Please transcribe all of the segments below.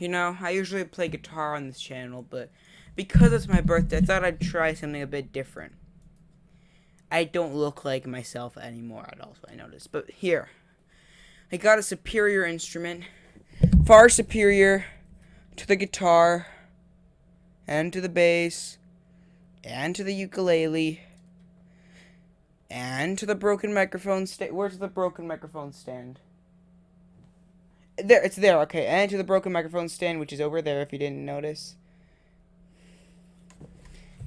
You know, I usually play guitar on this channel, but because it's my birthday, I thought I'd try something a bit different. I don't look like myself anymore at all, so I noticed. But here, I got a superior instrument, far superior to the guitar, and to the bass, and to the ukulele, and to the broken microphone stand. Where's the broken microphone stand? There, it's there. Okay, and to the broken microphone stand, which is over there. If you didn't notice,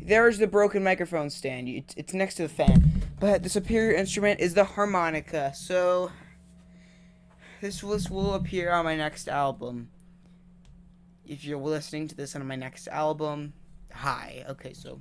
there's the broken microphone stand. It's, it's next to the fan. But the superior instrument is the harmonica. So this this will appear on my next album. If you're listening to this on my next album, hi. Okay, so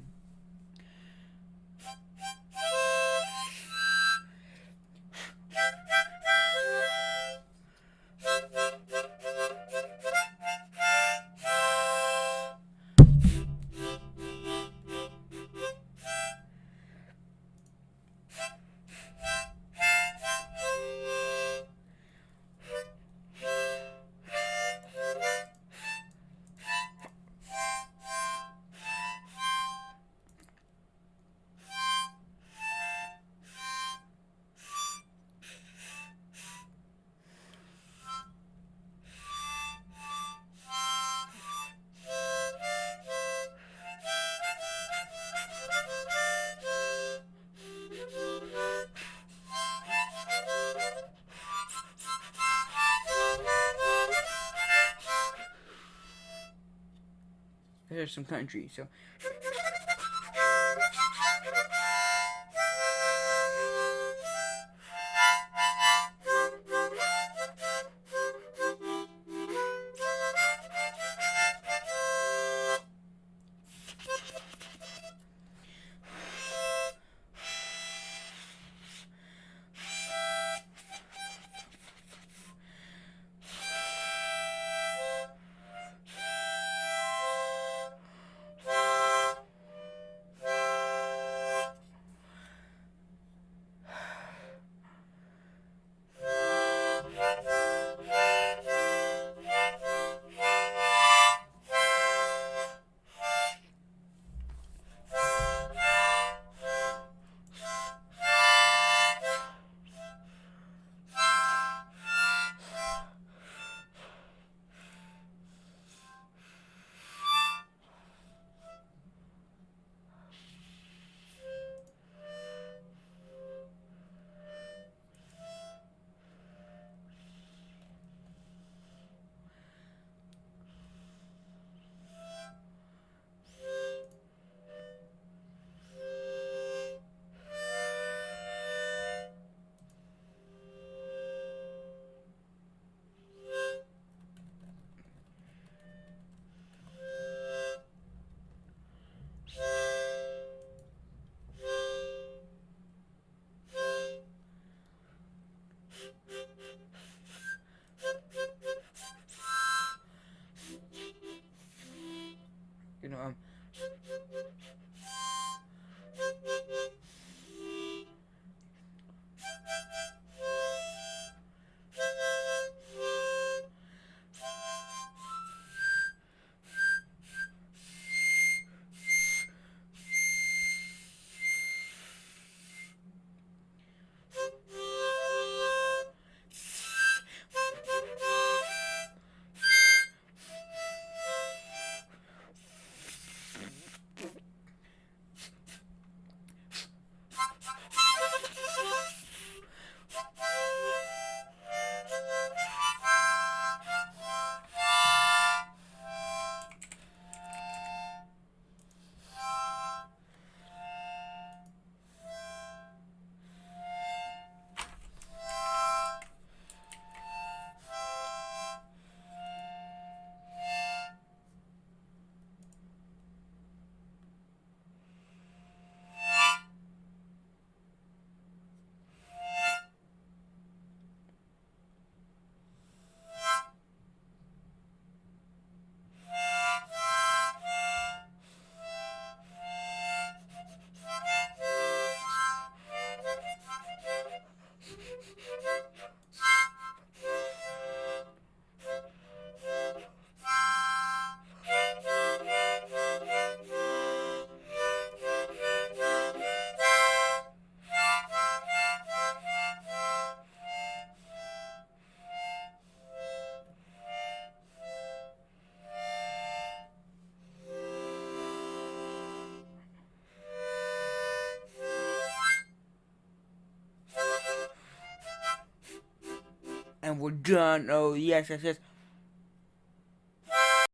there's some country. So. We're done. Oh, yes, yes, yes.